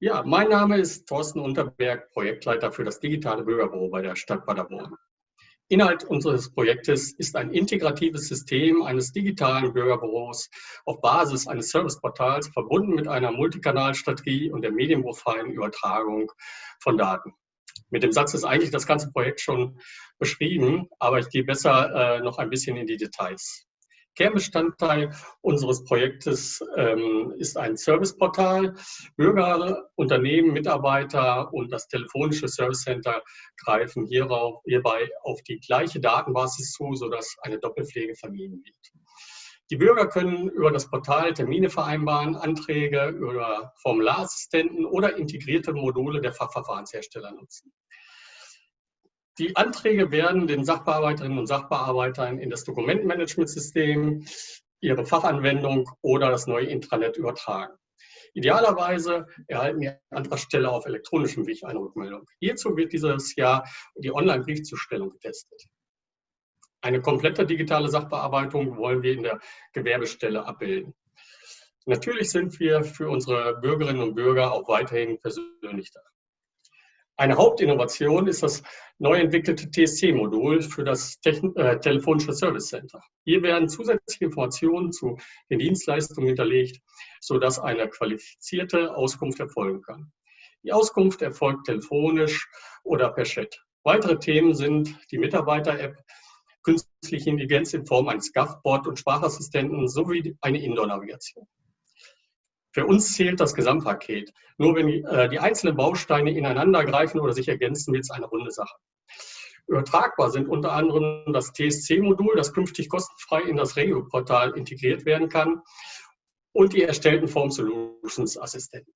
Ja, mein Name ist Thorsten Unterberg, Projektleiter für das digitale Bürgerbüro bei der Stadt Paderborn. Inhalt unseres Projektes ist ein integratives System eines digitalen Bürgerbüros auf Basis eines Serviceportals verbunden mit einer Multikanalstrategie und der medienbruchfreien Übertragung von Daten. Mit dem Satz ist eigentlich das ganze Projekt schon beschrieben, aber ich gehe besser äh, noch ein bisschen in die Details. Kernbestandteil unseres Projektes ähm, ist ein Serviceportal. Bürger, Unternehmen, Mitarbeiter und das telefonische Service Center greifen hierauf, hierbei auf die gleiche Datenbasis zu, sodass eine Doppelpflege vermieden wird. Die Bürger können über das Portal Termine vereinbaren, Anträge über Formularassistenten oder integrierte Module der Fachverfahrenshersteller nutzen. Die Anträge werden den Sachbearbeiterinnen und Sachbearbeitern in das Dokumentenmanagementsystem, ihre Fachanwendung oder das neue Intranet übertragen. Idealerweise erhalten die Antragsteller auf elektronischem Weg eine Rückmeldung. Hierzu wird dieses Jahr die Online-Briefzustellung getestet. Eine komplette digitale Sachbearbeitung wollen wir in der Gewerbestelle abbilden. Natürlich sind wir für unsere Bürgerinnen und Bürger auch weiterhin persönlich da. Eine Hauptinnovation ist das neu entwickelte TSC-Modul für das Techn äh, telefonische Service Center. Hier werden zusätzliche Informationen zu den Dienstleistungen hinterlegt, sodass eine qualifizierte Auskunft erfolgen kann. Die Auskunft erfolgt telefonisch oder per Chat. Weitere Themen sind die Mitarbeiter-App, künstliche Intelligenz in Form eines GAF-Bot und Sprachassistenten sowie eine Indoor-Navigation. Für uns zählt das Gesamtpaket. Nur wenn die, äh, die einzelnen Bausteine ineinander greifen oder sich ergänzen, wird es eine runde Sache. Übertragbar sind unter anderem das TSC-Modul, das künftig kostenfrei in das Regio-Portal integriert werden kann und die erstellten Form Solutions Assistenten.